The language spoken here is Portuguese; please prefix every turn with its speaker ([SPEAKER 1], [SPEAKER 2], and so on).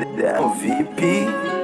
[SPEAKER 1] VIP.